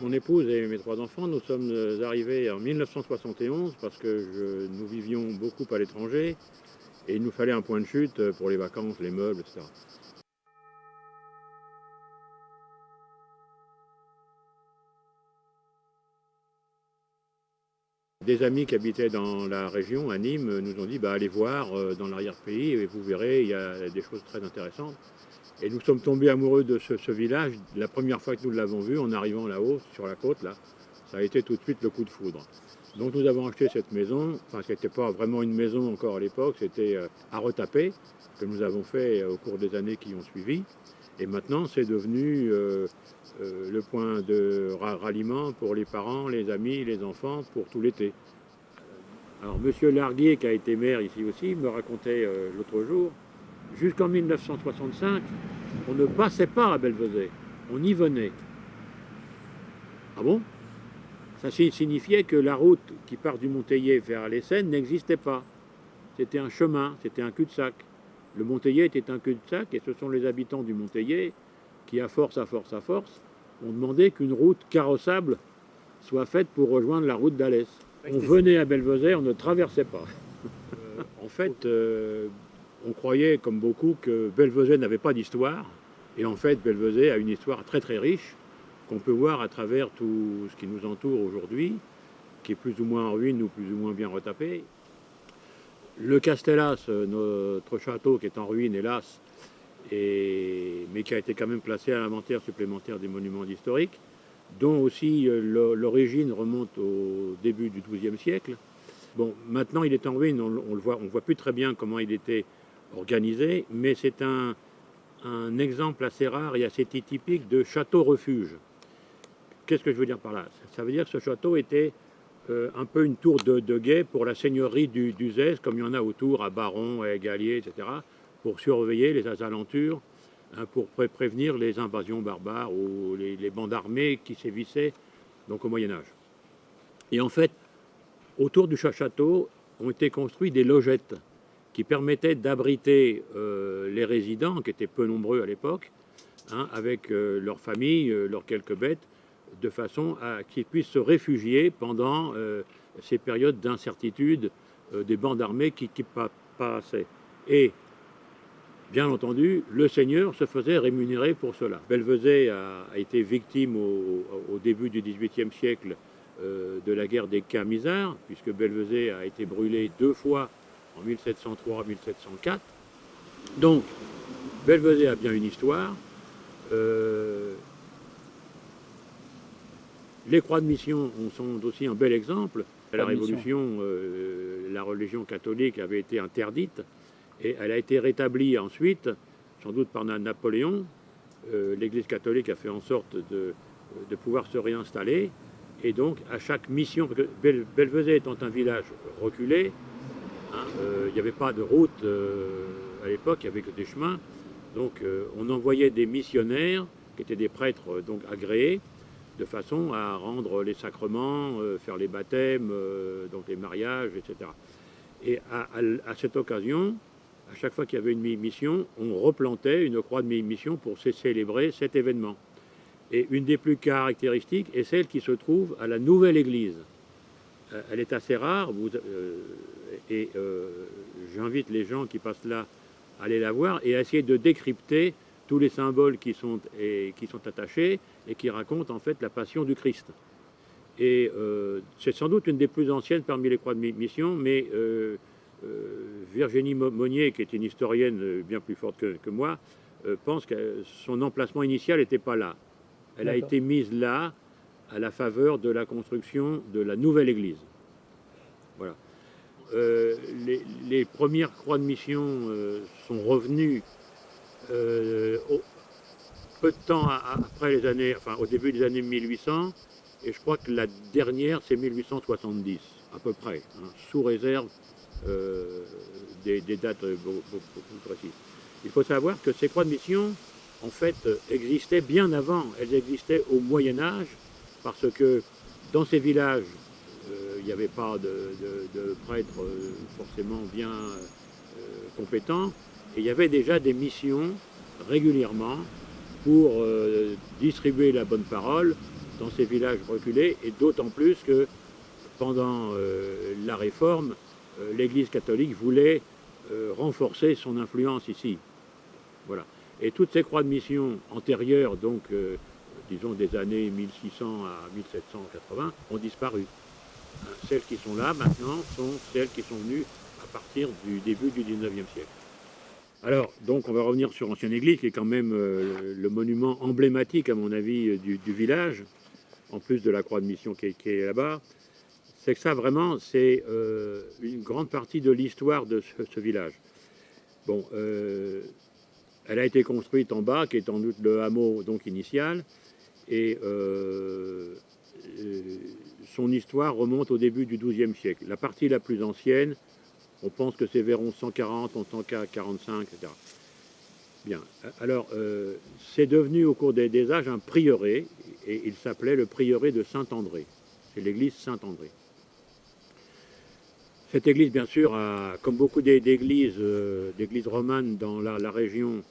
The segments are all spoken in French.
Mon épouse et mes trois enfants, nous sommes arrivés en 1971 parce que nous vivions beaucoup à l'étranger et il nous fallait un point de chute pour les vacances, les meubles, etc. Des amis qui habitaient dans la région, à Nîmes, nous ont dit bah, allez voir euh, dans l'arrière-pays et vous verrez, il y a des choses très intéressantes. Et nous sommes tombés amoureux de ce, village. La première fois que nous l'avons vu, en arrivant là-haut, sur la côte, là, ça a été tout de suite le coup de foudre. Donc nous avons acheté cette maison, enfin ce n'était pas vraiment une maison encore à l'époque, c'était euh, à retaper, que nous avons fait euh, au cours des années qui ont suivi. Et maintenant, c'est devenu euh, le point de ralliement pour les parents, les amis, les enfants, pour tout l'été. Alors, Monsieur Larguier, qui a été maire ici aussi, me racontait euh, l'autre jour, jusqu'en 1965, on ne passait pas à Belvezet, on y venait. Ah bon? Ça signifiait que la route qui part du Monteillet vers les Seines n'existait pas. C'était un chemin, c'était un cul-de-sac. Le Monteillet était un cul-de-sac et ce sont les habitants du Monteillet qui, à force, à force, à force, on demandait qu'une route carrossable soit faite pour rejoindre la route d'Alès. On venait à Belvezet, on ne traversait pas. Euh, en fait, euh, on croyait, comme beaucoup, que Belvezet n'avait pas d'histoire. Et en fait, Belvezet a une histoire très très riche qu'on peut voir à travers tout ce qui nous entoure aujourd'hui, qui est plus ou moins en ruine ou plus ou moins bien retapé. Le Castellas, notre château qui est en ruine, hélas, mais qui a été quand même placé à l'inventaire supplémentaire des monuments historiques, dont aussi euh, l'origine remonte au début du XIIe siècle. Bon, maintenant il est en ruine, on, le voit, on voit plus très bien comment il était organisé, mais c'est un, exemple assez rare et assez typique de château-refuge. Qu'est-ce que je veux dire par là? Ça veut dire que ce château était euh, un peu une tour de, guet pour la seigneurie du, du comme il y en a autour à Baron, à Égalier, etc pour surveiller les alentours, hein, pour prévenir les invasions barbares ou les, bandes armées qui sévissaient donc au Moyen Âge. Et en fait, autour du château ont été construits des logettes qui permettaient d'abriter euh, les résidents, qui étaient peu nombreux à l'époque, hein, avec euh, leurs familles, leurs quelques bêtes, de façon à qu'ils puissent se réfugier pendant ces périodes d'incertitude des bandes armées qui, qui passaient. Et Bien entendu, le seigneur se faisait rémunérer pour cela. Belvezet a, été victime au, début du XVIIIe siècle euh, de la guerre des Camisards, puisque Belvezet a été brûlé deux fois en 1703 1704. Donc, Belvezet a bien une histoire. Les croix de mission sont aussi un bel exemple. À la Révolution, euh, la religion catholique avait été interdite. Et elle a été rétablie ensuite, sans doute par Napoléon. Euh, L'Église catholique a fait en sorte de, pouvoir se réinstaller. Et donc, à chaque mission, parce que Belvezet étant un village reculé, hein, euh, il n'y avait pas de route à l'époque, il n'y avait que des chemins. Donc, on envoyait des missionnaires, qui étaient des prêtres donc agréés, de façon à rendre les sacrements, faire les baptêmes, donc les mariages, etc. Et à cette occasion, à chaque fois qu'il y avait une mission, on replantait une croix de mission pour célébrer cet événement. Et une des plus caractéristiques est celle qui se trouve à la nouvelle église. Euh, elle est assez rare, euh, et euh, j'invite les gens qui passent là à aller la voir et à essayer de décrypter tous les symboles qui sont, qui sont attachés et qui racontent en fait la passion du Christ. Et c'est sans doute une des plus anciennes parmi les croix de mission, mais euh, Virginie Monnier, qui est une historienne euh, bien plus forte que, moi, euh, pense que son emplacement initial n'était pas là. Elle a été mise là à la faveur de la construction de la nouvelle église. Voilà. les, premières croix de mission sont revenues peu de temps après les années, enfin au début des années 1800, et je crois que la dernière c'est 1870 à peu près, hein, sous réserve euh, des, dates beaucoup, plus précises. Il faut savoir que ces croix de mission, en fait, existaient bien avant. Elles existaient au Moyen Âge, parce que dans ces villages, euh, il n'y avait pas de, prêtres euh, forcément bien compétents, et il y avait déjà des missions régulièrement pour distribuer la bonne parole dans ces villages reculés, et d'autant plus que pendant euh, la Réforme, euh, l'Église catholique voulait euh, renforcer son influence ici. Voilà. Et toutes ces croix de mission antérieures, donc disons des années 1600 à 1780, ont disparu. Celles qui sont là maintenant sont celles qui sont venues à partir du début du 19e siècle. Alors, donc on va revenir sur Ancienne Église, qui est quand même le monument emblématique, à mon avis, du, village, en plus de la croix de mission qui est là-bas c'est que ça vraiment, c'est euh, une grande partie de l'histoire de ce, village. Bon, euh, elle a été construite en bas, qui est en doute le hameau donc initial, et euh, son histoire remonte au début du XIIe siècle. La partie la plus ancienne, on pense que c'est vers 1140, 1145, etc. Bien. Alors, c'est devenu au cours des, âges un prieuré, et il s'appelait le prieuré de Saint-André. C'est l'église Saint-André. Cette église, bien sûr, comme beaucoup d'églises euh, d'églises romanes dans la, région,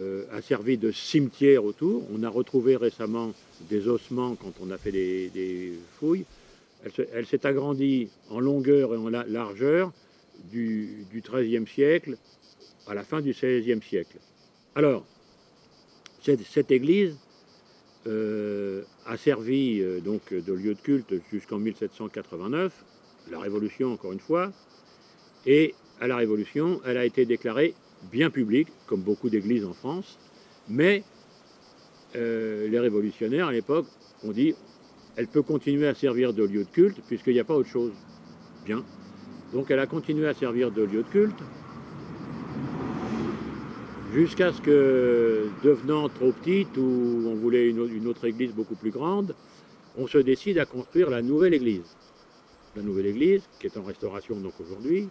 euh, a servi de cimetière autour. On a retrouvé récemment des ossements quand on a fait des, fouilles. Elle, s'est agrandie en longueur et en largeur du, XIIIe siècle à la fin du XVIe siècle. Alors, cette, église euh, a servi donc de lieu de culte jusqu'en 1789 la Révolution encore une fois, et à la Révolution, elle a été déclarée bien publique, comme beaucoup d'églises en France, mais euh, les révolutionnaires à l'époque ont dit elle peut continuer à servir de lieu de culte puisqu'il n'y a pas autre chose. Bien. Donc elle a continué à servir de lieu de culte jusqu'à ce que, devenant trop petite, ou on voulait une autre église beaucoup plus grande, on se décide à construire la nouvelle église la nouvelle église, qui est en restauration donc aujourd'hui.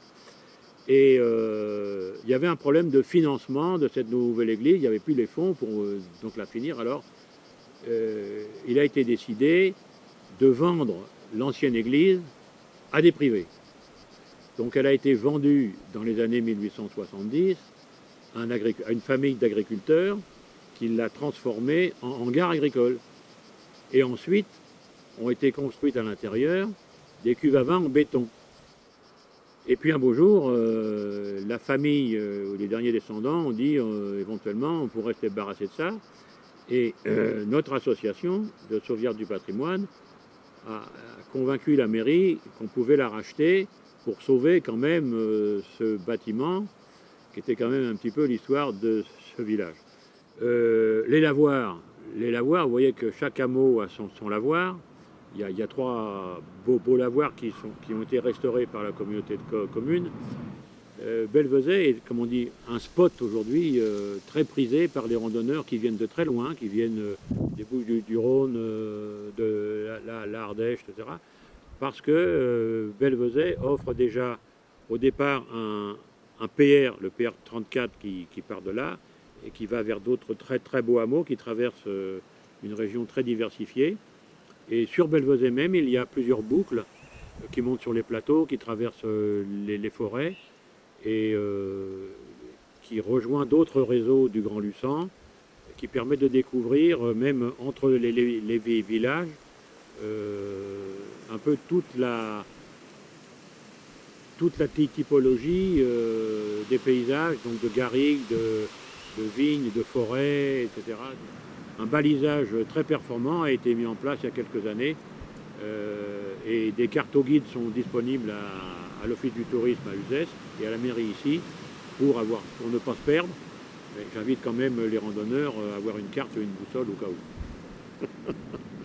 Et euh, il y avait un problème de financement de cette nouvelle église, il n'y avait plus les fonds pour euh, la finir. Alors, euh, il a été décidé de vendre l'ancienne église à des privés. Donc elle a été vendue dans les années 1870 à, une famille d'agriculteurs qui l'a transformée en, gare agricole. Et ensuite, ont été construites à l'intérieur des cuves à vin en béton. Et puis un beau jour, euh, la famille euh, les derniers descendants ont dit euh, éventuellement on pourrait se débarrasser de ça. Et notre association de sauvegarde du patrimoine a, convaincu la mairie qu'on pouvait la racheter pour sauver quand même ce bâtiment qui était quand même un petit peu l'histoire de ce village. les lavoirs, les lavoirs, vous voyez que chaque hameau a son lavoir. Il y, a, trois beaux, lavoirs qui, ont été restaurés par la communauté de communes. Euh, est, comme on dit, un spot aujourd'hui euh, très prisé par les randonneurs qui viennent de très loin, qui viennent euh, des Bouches du, Rhône, euh, de l'Ardèche, etc. Parce que Belvezet offre déjà au départ un, PR, le PR 34 qui, part de là, et qui va vers d'autres très très beaux hameaux qui traversent une région très diversifiée. Et sur Belvezet même, il y a plusieurs boucles qui montent sur les plateaux, qui traversent euh, les, forêts et euh, qui rejoint d'autres réseaux du Grand Luçon, qui permet de découvrir, euh, même entre les, villages, un peu toute la, toute typologie des paysages, donc de garrigues, de, vignes, de forêts, etc un balisage très performant a été mis en place il y a quelques années euh, et des cartes au guide sont disponibles à, l'Office du tourisme à Uzès et à la mairie ici pour, avoir, pour ne pas se perdre. J'invite quand même les randonneurs à avoir une carte une boussole au cas où.